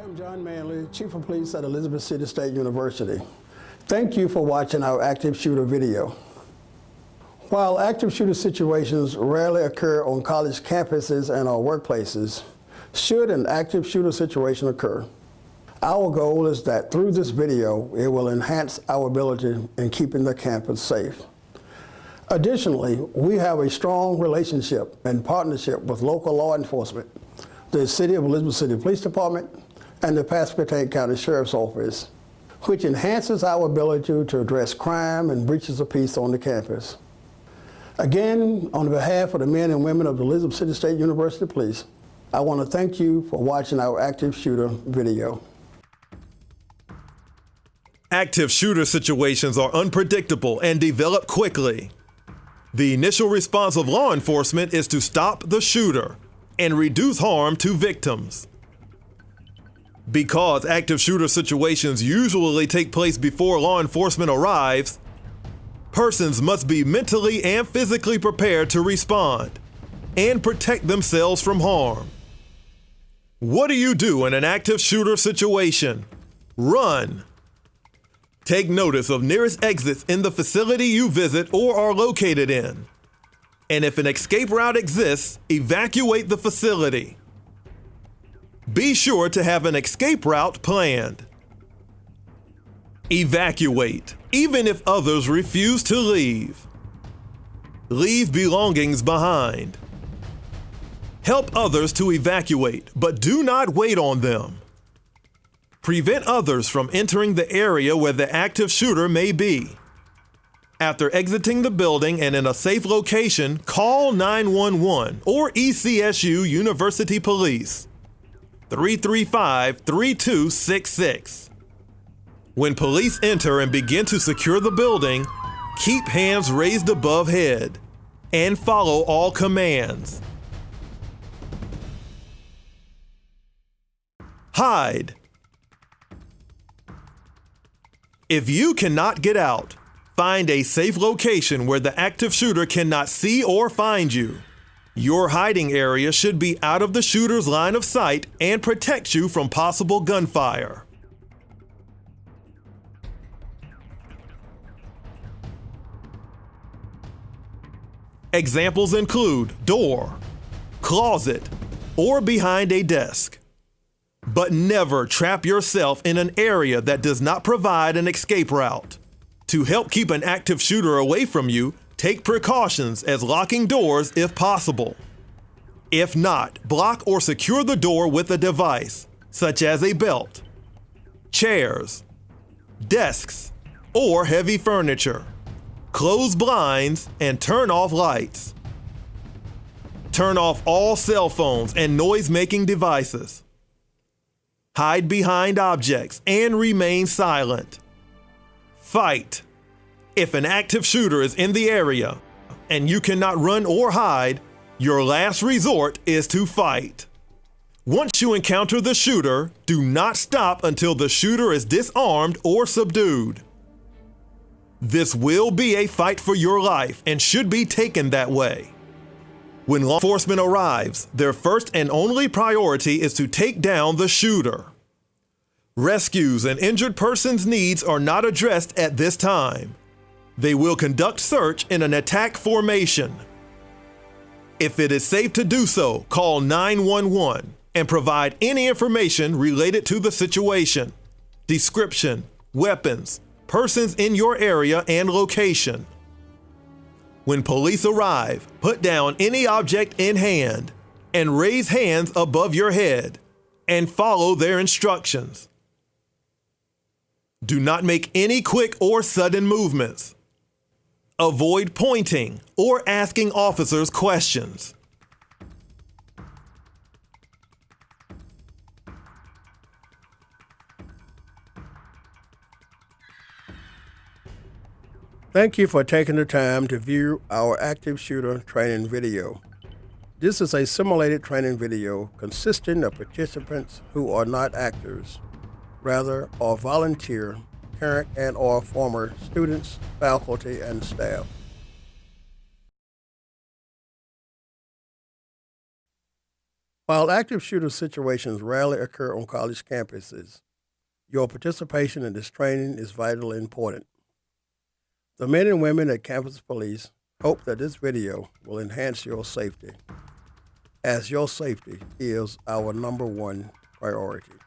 I am John Manley, Chief of Police at Elizabeth City State University. Thank you for watching our active shooter video. While active shooter situations rarely occur on college campuses and our workplaces, should an active shooter situation occur, our goal is that through this video, it will enhance our ability in keeping the campus safe. Additionally, we have a strong relationship and partnership with local law enforcement, the City of Elizabeth City Police Department, and the Pasquotank County Sheriff's Office, which enhances our ability to address crime and breaches of peace on the campus. Again, on behalf of the men and women of the Elizabeth City State University Police, I want to thank you for watching our active shooter video. Active shooter situations are unpredictable and develop quickly. The initial response of law enforcement is to stop the shooter and reduce harm to victims. Because active shooter situations usually take place before law enforcement arrives, persons must be mentally and physically prepared to respond and protect themselves from harm. What do you do in an active shooter situation? Run. Take notice of nearest exits in the facility you visit or are located in. And if an escape route exists, evacuate the facility. Be sure to have an escape route planned. Evacuate, even if others refuse to leave. Leave belongings behind. Help others to evacuate, but do not wait on them. Prevent others from entering the area where the active shooter may be. After exiting the building and in a safe location, call 911 or ECSU University Police 335 3266. When police enter and begin to secure the building, keep hands raised above head and follow all commands. Hide. If you cannot get out, find a safe location where the active shooter cannot see or find you. Your hiding area should be out of the shooter's line of sight and protect you from possible gunfire. Examples include door, closet, or behind a desk. But never trap yourself in an area that does not provide an escape route. To help keep an active shooter away from you, take precautions as locking doors if possible. If not, block or secure the door with a device, such as a belt, chairs, desks, or heavy furniture. Close blinds and turn off lights. Turn off all cell phones and noise-making devices hide behind objects, and remain silent. Fight. If an active shooter is in the area and you cannot run or hide, your last resort is to fight. Once you encounter the shooter, do not stop until the shooter is disarmed or subdued. This will be a fight for your life and should be taken that way. When law enforcement arrives, their first and only priority is to take down the shooter. Rescues and injured persons' needs are not addressed at this time. They will conduct search in an attack formation. If it is safe to do so, call 911 and provide any information related to the situation, description, weapons, persons in your area, and location. When police arrive, put down any object in hand and raise hands above your head and follow their instructions. Do not make any quick or sudden movements. Avoid pointing or asking officers questions. Thank you for taking the time to view our active shooter training video. This is a simulated training video consisting of participants who are not actors, rather are volunteer, current and or former students, faculty, and staff. While active shooter situations rarely occur on college campuses, your participation in this training is vitally important. The men and women at Campus Police hope that this video will enhance your safety, as your safety is our number one priority.